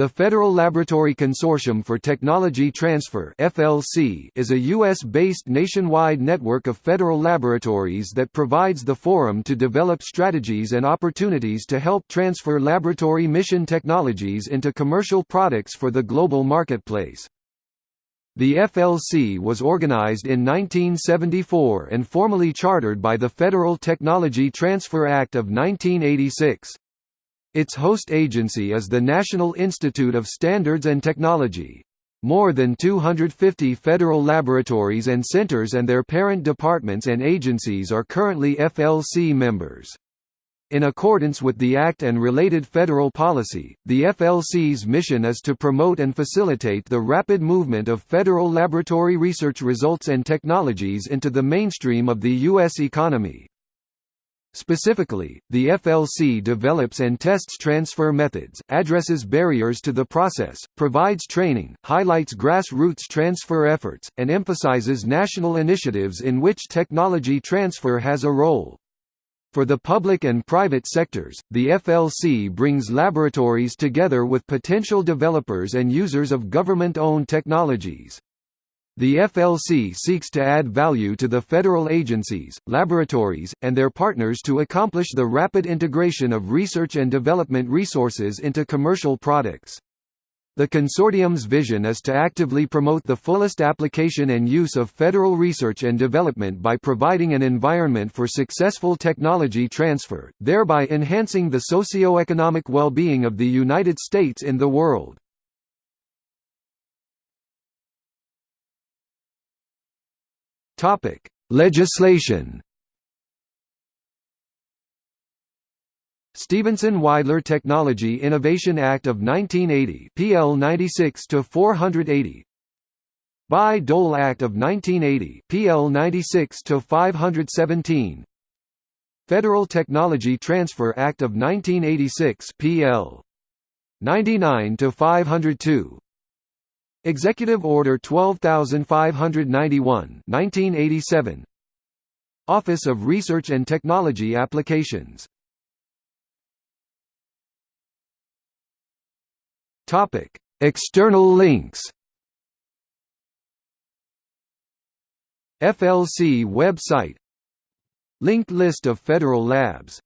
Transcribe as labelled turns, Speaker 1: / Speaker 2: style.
Speaker 1: The Federal Laboratory Consortium for Technology Transfer (FLC) is a US-based nationwide network of federal laboratories that provides the forum to develop strategies and opportunities to help transfer laboratory mission technologies into commercial products for the global marketplace. The FLC was organized in 1974 and formally chartered by the Federal Technology Transfer Act of 1986. Its host agency is the National Institute of Standards and Technology. More than 250 federal laboratories and centers and their parent departments and agencies are currently FLC members. In accordance with the Act and related federal policy, the FLC's mission is to promote and facilitate the rapid movement of federal laboratory research results and technologies into the mainstream of the U.S. economy. Specifically, the FLC develops and tests transfer methods, addresses barriers to the process, provides training, highlights grassroots transfer efforts, and emphasizes national initiatives in which technology transfer has a role. For the public and private sectors, the FLC brings laboratories together with potential developers and users of government-owned technologies. The FLC seeks to add value to the federal agencies, laboratories, and their partners to accomplish the rapid integration of research and development resources into commercial products. The consortium's vision is to actively promote the fullest application and use of federal research and development by providing an environment for successful technology transfer, thereby enhancing the socio-economic well-being of the United States in the world. Topic: Legislation. Stevenson-Wydler Technology Innovation Act of 1980 PL 96 to 480 Bayh-Dole Act of 1980 PL 96 to 517 Federal Technology Transfer Act of 1986 PL 99 to 502 Executive Order 12591 1987 Office of Research and Technology Applications. Topic External links. FLC website. Linked list of federal labs